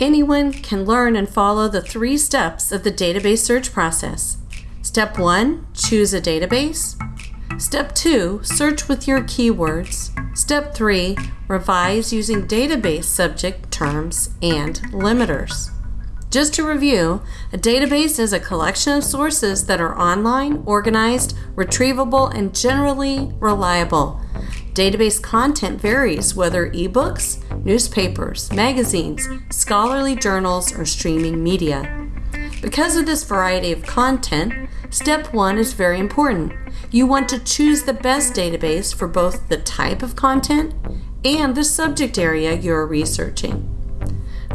Anyone can learn and follow the three steps of the database search process. Step 1 Choose a database. Step 2 Search with your keywords. Step 3 Revise using database subject terms and limiters. Just to review, a database is a collection of sources that are online, organized, retrievable, and generally reliable. Database content varies whether ebooks, newspapers, magazines, scholarly journals, or streaming media. Because of this variety of content, step one is very important. You want to choose the best database for both the type of content and the subject area you're researching.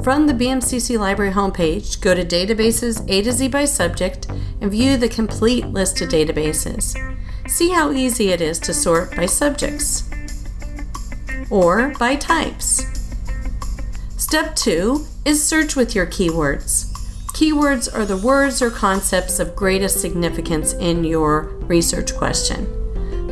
From the BMCC Library homepage, go to Databases A to Z by subject and view the complete list of databases. See how easy it is to sort by subjects or by types. Step 2 is search with your keywords. Keywords are the words or concepts of greatest significance in your research question.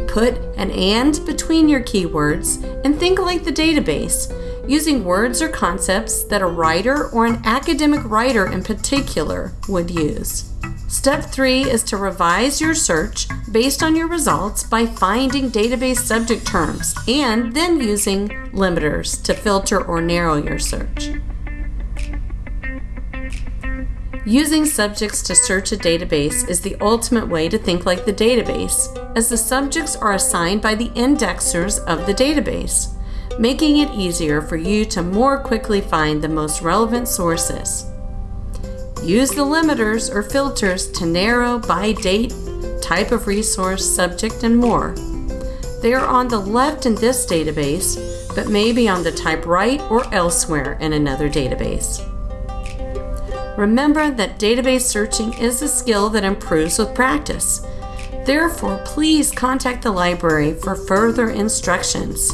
Put an and between your keywords and think like the database using words or concepts that a writer or an academic writer in particular would use. Step three is to revise your search based on your results by finding database subject terms and then using limiters to filter or narrow your search. Using subjects to search a database is the ultimate way to think like the database, as the subjects are assigned by the indexers of the database making it easier for you to more quickly find the most relevant sources. Use the limiters or filters to narrow by date, type of resource, subject, and more. They are on the left in this database, but may be on the type right or elsewhere in another database. Remember that database searching is a skill that improves with practice. Therefore, please contact the library for further instructions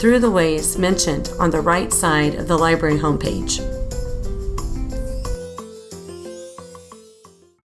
through the ways mentioned on the right side of the library homepage.